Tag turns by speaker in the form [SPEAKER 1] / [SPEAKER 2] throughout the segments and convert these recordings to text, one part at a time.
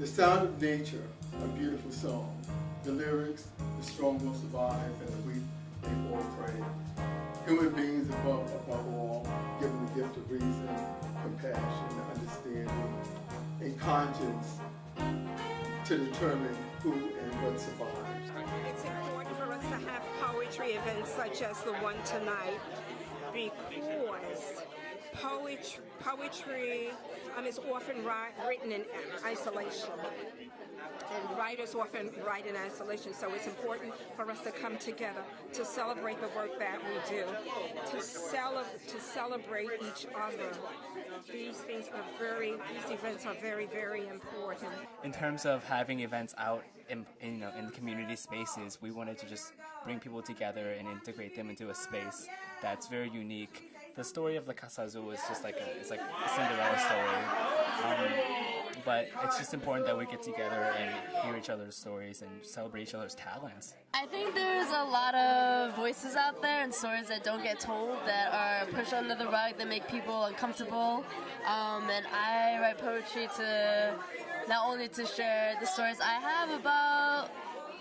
[SPEAKER 1] The sound of nature, a beautiful song. The lyrics, the strong will survive and the weak may fall prey. Human beings above, above all, given the gift of reason, compassion, understanding, and conscience to determine who and what survives.
[SPEAKER 2] It's important for us to have poetry events such as the one tonight because poetry, poetry um, is often written in isolation. And writers often write in isolation, so it's important for us to come together to celebrate the work that we do, to, cele to celebrate each other. These things are very, these events are very, very important.
[SPEAKER 3] In terms of having events out in, in, you know, in community spaces, we wanted to just bring people together and integrate them into a space that's very unique. The story of the Casa Azul is just like a, it's like a Cinderella story. Um, but it's just important that we get together and hear each other's stories and celebrate each other's talents.
[SPEAKER 4] I think there's a lot of voices out there and stories that don't get told that are pushed under the rug that make people uncomfortable. Um, and I write poetry to not only to share the stories I have about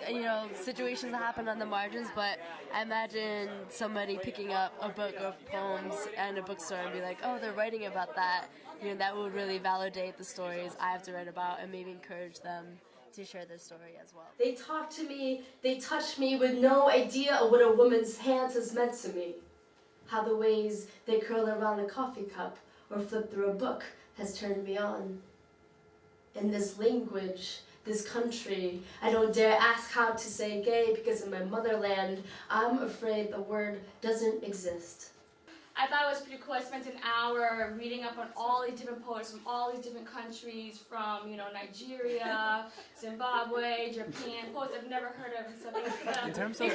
[SPEAKER 4] you know, situations that happen on the margins, but I imagine somebody picking up a book of poems and a bookstore and be like, oh, they're writing about that. You know, that would really validate the stories I have to write about and maybe encourage them to share their story as well.
[SPEAKER 5] They talk to me, they touch me with no idea of what a woman's hands has meant to me. How the ways they curl around a coffee cup or flip through a book has turned me on. In this language, this country. I don't dare ask how to say gay because in my motherland, I'm afraid the word doesn't exist.
[SPEAKER 6] I thought it was pretty cool. I spent an hour reading up on all these different poets from all these different countries, from you know Nigeria, Zimbabwe, Japan, poets I've never heard of. So
[SPEAKER 3] in terms of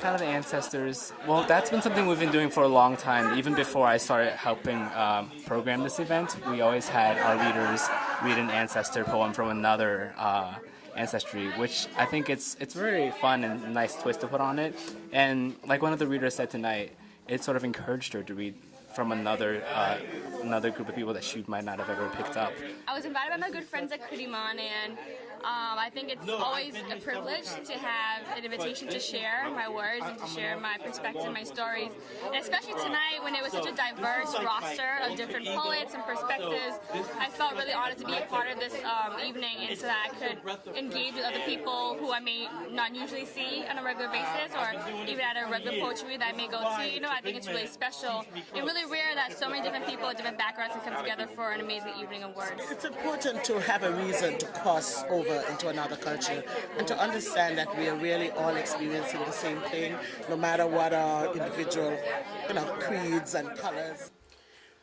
[SPEAKER 3] kind of the ancestors, well, that's been something we've been doing for a long time. Even before I started helping um, program this event, we always had our leaders read an ancestor poem from another. Uh, ancestry, which I think it's it's very fun and nice twist to put on it. And like one of the readers said tonight, it sort of encouraged her to read from another uh, another group of people that she might not have ever picked up.
[SPEAKER 6] I was invited by my good friends at Kundiman and um, I think it's always a privilege to have an invitation to share my words and to share my perspective, my stories. And especially tonight when it was such a diverse roster of different poets and perspectives, I felt really honored to be a part of this um, evening and so that I could engage with other people who I may not usually see on a regular basis or even at a regular poetry that I may go to. You know, I think it's really special and really rare that so many different people with different backgrounds can come together for an amazing evening of words.
[SPEAKER 7] It's important to have a reason to cross over into another culture and to understand that we are really all experiencing the same thing, no matter what our individual you know, creeds and colors.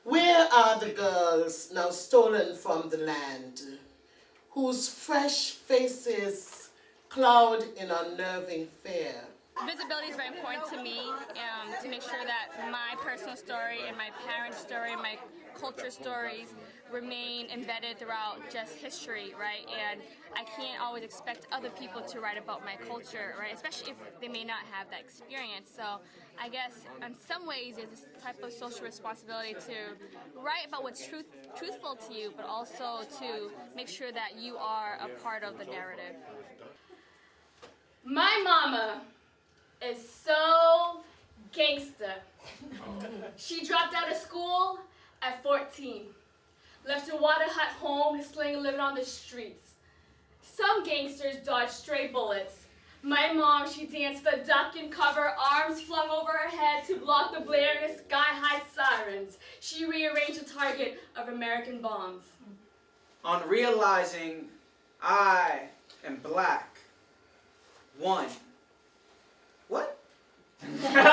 [SPEAKER 8] Where are the girls now stolen from the land, whose fresh faces cloud in unnerving fear?
[SPEAKER 6] Visibility is very important to me um, to make sure that my personal story and my parents' story, my culture stories remain embedded throughout just history, right? And I can't always expect other people to write about my culture, right? Especially if they may not have that experience. So I guess in some ways it's a type of social responsibility to write about what's truth, truthful to you, but also to make sure that you are a part of the narrative. My mama is so gangster. Oh. she dropped out of school at 14 left her water hut home, sling living on the streets. Some gangsters dodge stray bullets. My mom, she danced the duck and cover, arms flung over her head to block the blaring sky-high sirens. She rearranged the target of American bombs.
[SPEAKER 9] On realizing I am black, one. What?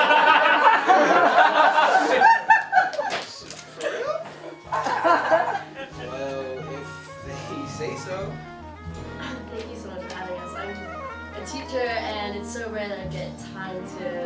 [SPEAKER 9] say so.
[SPEAKER 5] Thank you so much for having us. I'm a teacher and it's so rare that I get time to